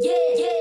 Yeah, yeah.